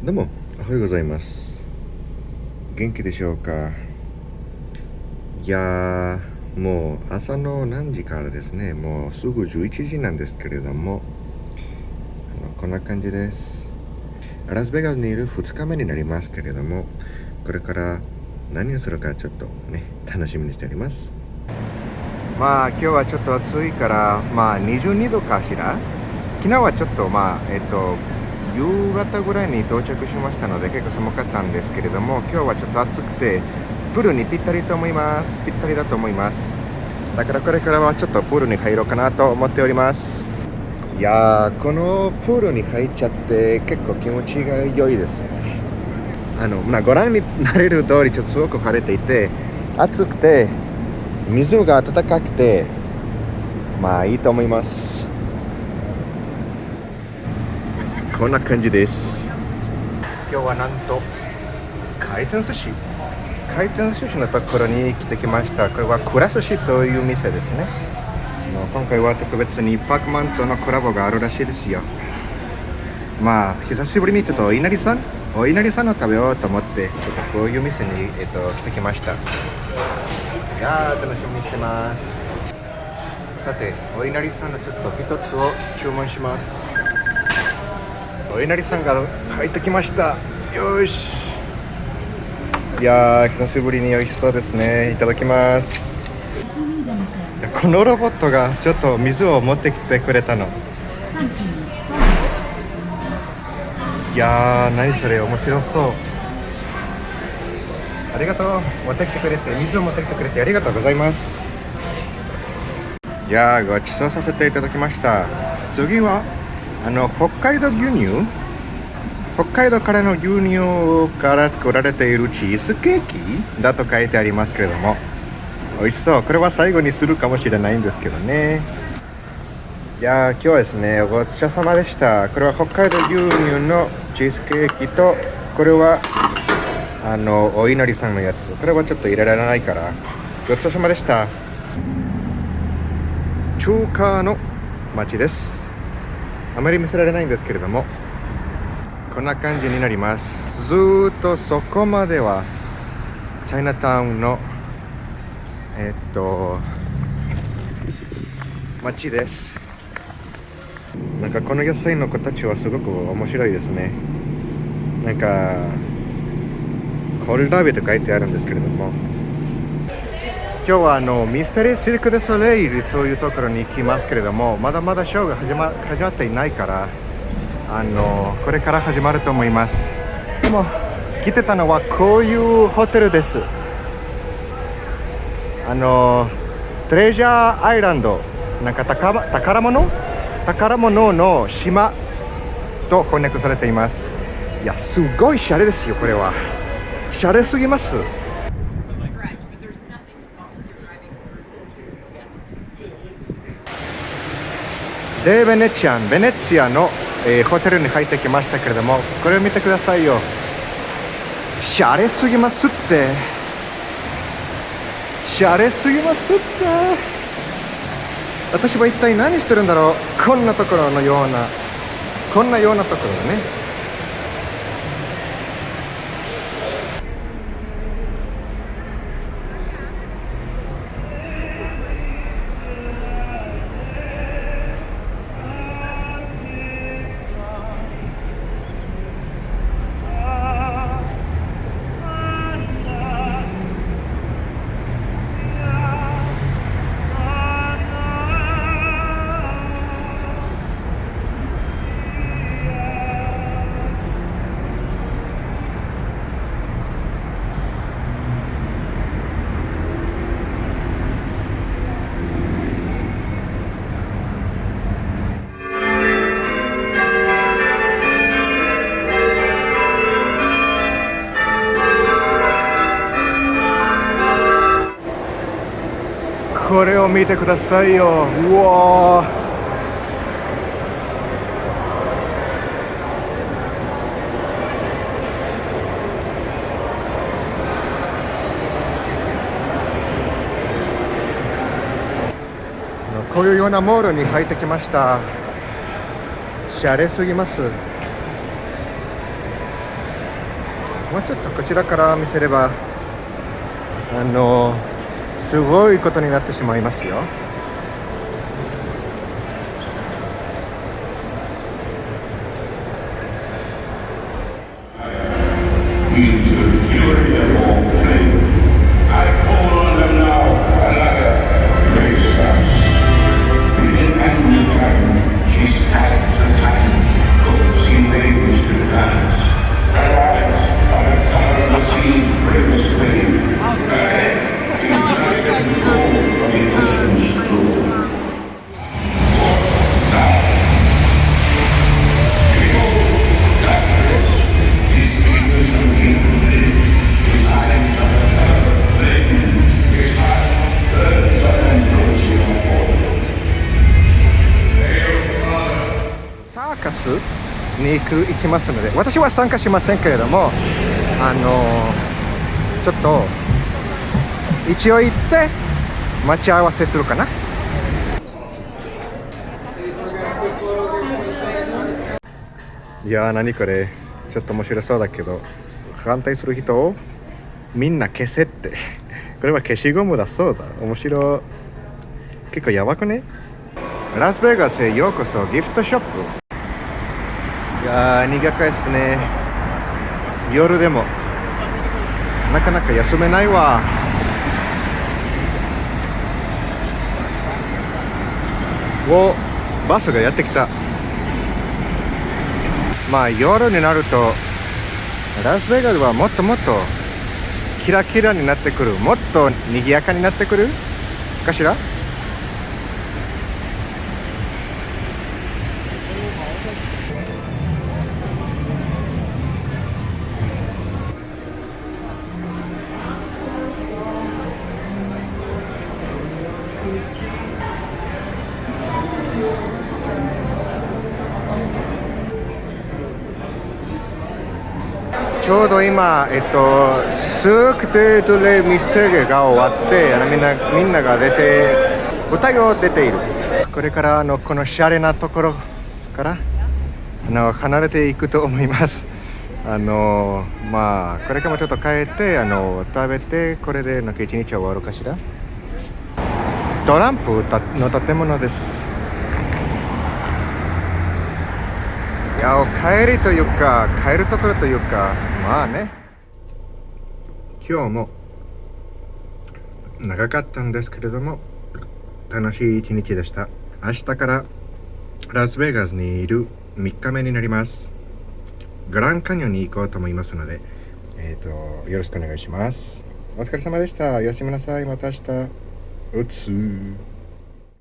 どうもおはようございます。元気でしょうか？いやーもう朝の何時からですねもうすぐ11時なんですけれどもあのこんな感じです。ラスベガスにいる2日目になりますけれどもこれから何をするかちょっとね楽しみにしております。まあ今日はちょっと暑いからまあ22度かしら？昨日はちょっとまあえっと夕方ぐらいに到着しましたので結構寒かったんですけれども今日はちょっと暑くてプールにぴったりと思います。ぴったりだと思います。だからこれからはちょっとプールに入ろうかなと思っております。いやーこのプールに入っちゃって結構気持ちが良いですね。あの、まあ、ご覧になれる通りちょっとすごく晴れていて暑くて水が温かくてまあいいと思います。こんな感じです。今日はなんと回転寿司。回転寿司のところに来てきました。これはクラ寿司という店ですね。今回は特別にパークマンとのコラボがあるらしいですよ。まあ久しぶりにちょっとお稲荷さんお稲荷さんを食べようと思ってちょっとこういう店に、えっと、来てきました。いやー楽しみにしてます。さてお稲荷さんのちょっと一つを注文します。お稲荷さんが帰ってきました。よし。いやー久しぶりに美味しそうですね。いただきます。このロボットがちょっと水を持ってきてくれたの。いやー何それ面白そう。ありがとう。持ってきてくれて水を持ってきてくれてありがとうございます。いやーごちそうさせていただきました。次はあの北海道牛乳？北海道からの牛乳から作られているチーズケーキ？だと書いてありますけれども。美味しそう。これは最後にするかもしれないんですけどね。いや今日はですねごちそうさまでした。これは北海道牛乳のチーズケーキとこれはあのお稲荷さんのやつ。これはちょっと入れられないから。ごちそうさまでした。中華の街です。あまり見せられないんですけれどもこんな感じになります。ずっとそこまではチャイナタウンのえっと街です。なんかこの野菜の子たちはすごく面白いですね。なんかコールダビと書いてあるんですけれども今日はあのミステリーシルク・デ・ソレイルというところに行きますけれどもまだまだショーが始ま始まっていないからあのこれから始まると思います。でも来てたのはこういうホテルです。あのトレジャーアイランドなんか宝宝物？宝物の島と翻訳されています。いやすごいシャレですよこれは。シャレすぎます。でベネチアンベネツィアの、えー、ホテルに入ってきましたけれどもこれを見てくださいよシャレすぎますってシャレすぎますって私は一体何してるんだろうこんなところのようなこんなようなところでねこれを見てくださいよ。うわこういうようなモールに入ってきました。シャレすぎます。もうちょっとこちらから見せればあのすごいことになってしまいますよ。に行く行きますので私は参加しませんけれどもあのちょっと一応行って待ち合わせするかな。いやー何これ。ちょっと面白そうだけど反対する人をみんな消せって。これは消しゴムだそうだ。面白結構やばくね？ラスベガスへようこそギフトショップ。やー苦かですね。夜でも。なかなか休めないわ。おバスがやってきた。まあ夜になるとラスベガスはもっともっとキラキラになってくる。もっと賑やかになってくるかしら？ちょうど今、えっと、スークテドレミステゲが終わってあのみんなみんなが出て歌を出ている。これからのこのシャレなところからあの離れていくと思います。あのまあこれからもちょっと帰ってあの食べてこれでなんか一日終わるかしら。トランプの建物です。いや帰りというか帰るところというかまあね。今日も長かったんですけれども楽しい一日でした。明日からラスベガスにいる3日目になります。グランカニオンに行こうと思いますのでえっ、ー、とよろしくお願いします。お疲れ様でした。おやすみなさい。また明日。うつ